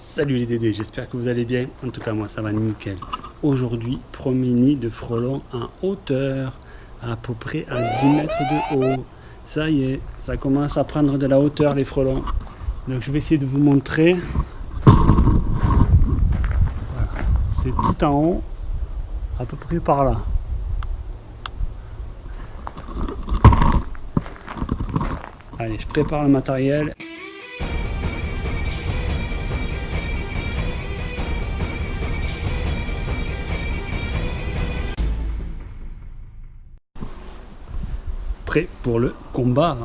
Salut les Dédés, j'espère que vous allez bien. En tout cas, moi ça va nickel. Aujourd'hui, premier nid de frelons en hauteur, à peu près à 10 mètres de haut. Ça y est, ça commence à prendre de la hauteur les frelons. Donc je vais essayer de vous montrer. C'est tout en haut, à peu près par là. Allez, je prépare le matériel. Pour le combat.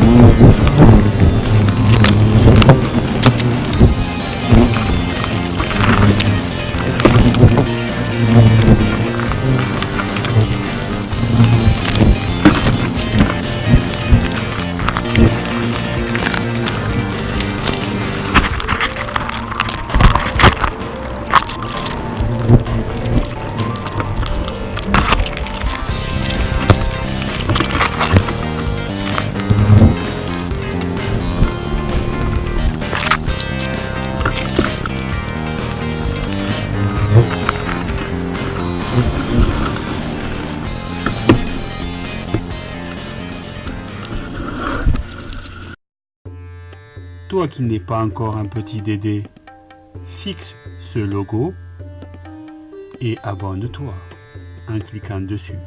Google. Toi qui n'es pas encore un petit Dédé, fixe ce logo et abonne-toi en cliquant dessus.